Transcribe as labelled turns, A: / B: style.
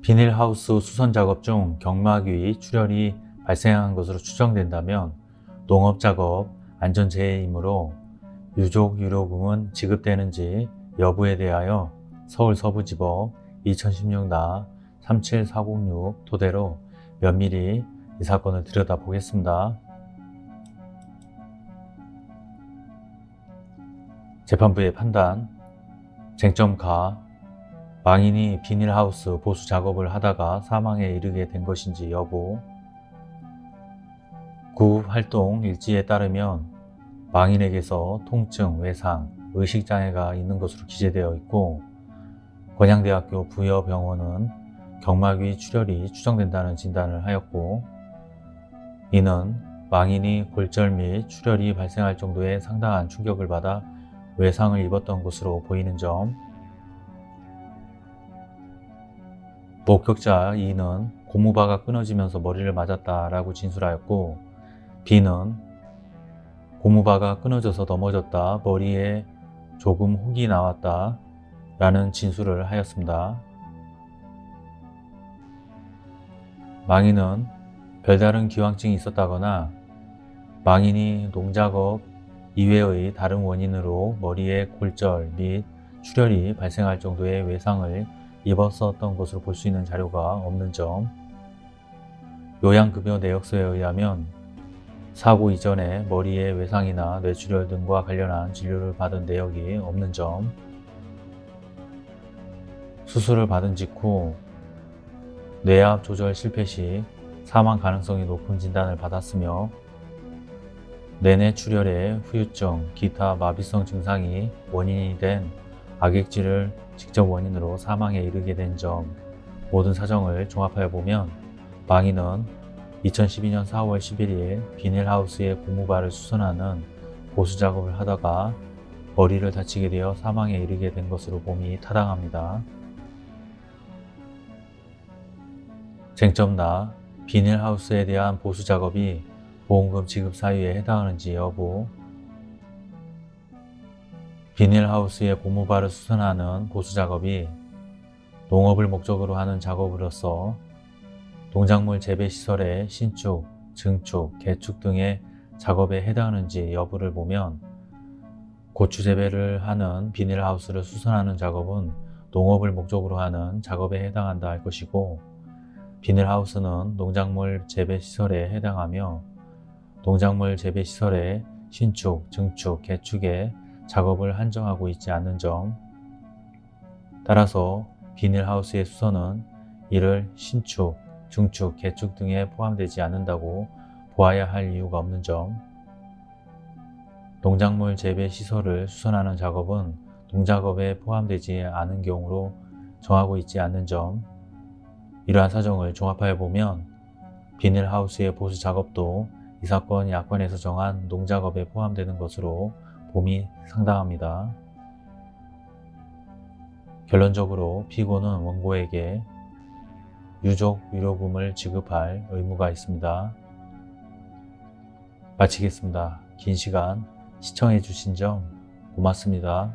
A: 비닐하우스 수선 작업 중 경막위 출혈이 발생한 것으로 추정된다면 농업작업 안전재해이므로 유족 유료금은 지급되는지 여부에 대하여 서울서부지법 2016나 37406 토대로 면밀히 이 사건을 들여다보겠습니다. 재판부의 판단 쟁점 가 망인이 비닐하우스 보수 작업을 하다가 사망에 이르게 된 것인지 여부. 구 활동 일지에 따르면 망인에게서 통증, 외상, 의식장애가 있는 것으로 기재되어 있고 건양대학교 부여병원은 경막위 출혈이 추정된다는 진단을 하였고 이는 망인이 골절 및 출혈이 발생할 정도의 상당한 충격을 받아 외상을 입었던 것으로 보이는 점 목격자 E는 고무바가 끊어지면서 머리를 맞았다라고 진술하였고 B는 고무바가 끊어져서 넘어졌다 머리에 조금 혹이 나왔다 라는 진술을 하였습니다. 망인은 별다른 기왕증이 있었다거나 망인이 농작업 이외의 다른 원인으로 머리에 골절 및 출혈이 발생할 정도의 외상을 입었었던 것으로 볼 수 있는 자료가 없는 점. 요양급여 내역서에 의하면 사고 이전에 머리에 외상이나 뇌출혈 등과 관련한 진료를 받은 내역이 없는 점. 수술을 받은 직후 뇌압 조절 실패 시 사망 가능성이 높은 진단을 받았으며 내내 출혈에 후유증, 기타 마비성 증상이 원인이 된 악액질을 직접 원인으로 사망에 이르게 된 점 모든 사정을 종합하여 보면 망인은 2012년 4월 11일 비닐하우스의 고무바를 수선하는 보수 작업을 하다가 머리를 다치게 되어 사망에 이르게 된 것으로 봄이 타당합니다. 쟁점나 비닐하우스에 대한 보수 작업이 보험금 지급 사유에 해당하는지 여부 비닐하우스의 고무바를 수선하는 보수 작업이 농업을 목적으로 하는 작업으로서 농작물 재배 시설의 신축, 증축, 개축 등의 작업에 해당하는지 여부를 보면 고추 재배를 하는 비닐하우스를 수선하는 작업은 농업을 목적으로 하는 작업에 해당한다 할 것이고 비닐하우스는 농작물 재배 시설에 해당하며 농작물 재배 시설의 신축, 증축, 개축에 작업을 한정하고 있지 않는 점. 따라서 비닐하우스의 수선은 이를 신축, 중축, 개축 등에 포함되지 않는다고 보아야 할 이유가 없는 점. 농작물 재배 시설을 수선하는 작업은 농작업에 포함되지 않은 경우로 정하고 있지 않는 점. 이러한 사정을 종합하여 보면 비닐하우스의 보수 작업도 이 사건 약관에서 정한 농작업에 포함되는 것으로 봄이 상당합니다. 결론적으로 피고는 원고에게 유족 위로금을 지급할 의무가 있습니다. 마치겠습니다. 긴 시간 시청해 주신 점 고맙습니다.